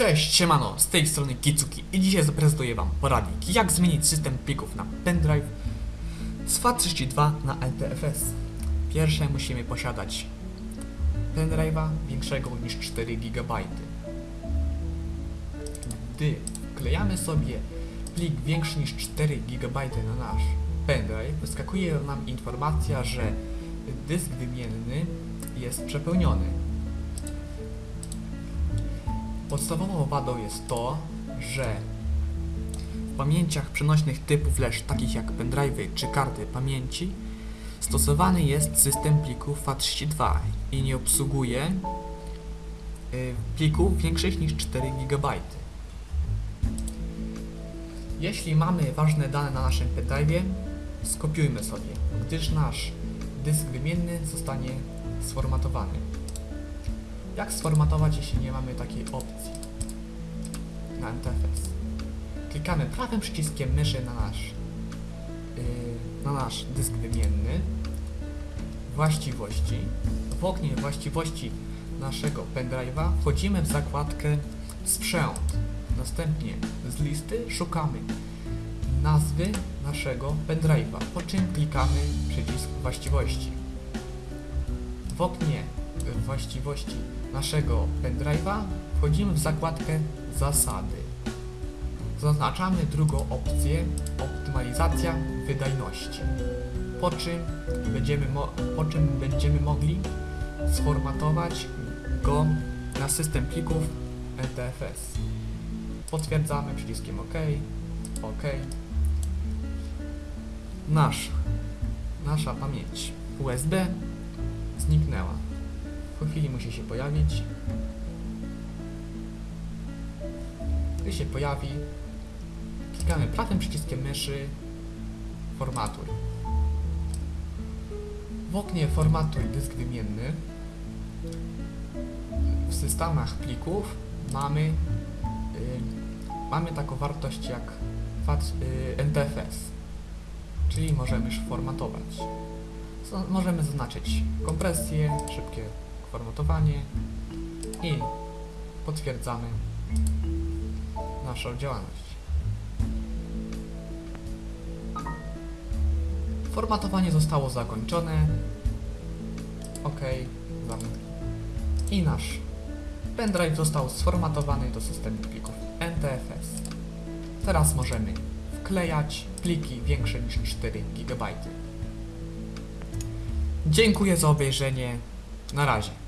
Cześć, siemano, z tej strony Kicuki i dzisiaj zaprezentuję wam poradnik jak zmienić system plików na pendrive z FAT32 na LTFS. Pierwsze musimy posiadać pendrive'a większego niż 4 GB. Gdy wklejamy sobie plik większy niż 4 GB na nasz pendrive, wyskakuje nam informacja, że dysk wymienny jest przepełniony. Podstawową wadą jest to, że w pamięciach przenośnych typu flash, takich jak pendrive'y czy karty pamięci, stosowany jest system plików FAT32 i nie obsługuje y, plików większych niż 4 GB. Jeśli mamy ważne dane na naszym pendrive'ie, skopiujmy sobie, gdyż nasz dysk wymienny zostanie sformatowany. Jak sformatować, jeśli nie mamy takiej opcji na NTFS? Klikamy prawym przyciskiem myszy na nasz, yy, na nasz dysk wymienny, właściwości. W oknie właściwości naszego pendrive'a wchodzimy w zakładkę sprzęt. Następnie z listy szukamy nazwy naszego pendrive'a, po czym klikamy przycisk właściwości. W oknie właściwości naszego pendrive'a wchodzimy w zakładkę zasady. Zaznaczamy drugą opcję optymalizacja wydajności. Po czym będziemy, po czym będziemy mogli sformatować go na system plików NTFS. Potwierdzamy przyciskiem OK, OK. Nasz, nasza pamięć USB zniknęła. Chwili musi się pojawić. Gdy się pojawi, klikamy prawym przyciskiem myszy Formatuj. W oknie Formatuj dysk wymienny w systemach plików mamy y, mamy taką wartość jak y, NTFS, czyli możemy już formatować. Możemy zaznaczyć kompresję, szybkie formatowanie i potwierdzamy naszą działalność. Formatowanie zostało zakończone. OK, zamknij. I nasz pendrive został sformatowany do systemu plików NTFS. Teraz możemy wklejać pliki większe niż 4 GB. Dziękuję za obejrzenie. Na razie.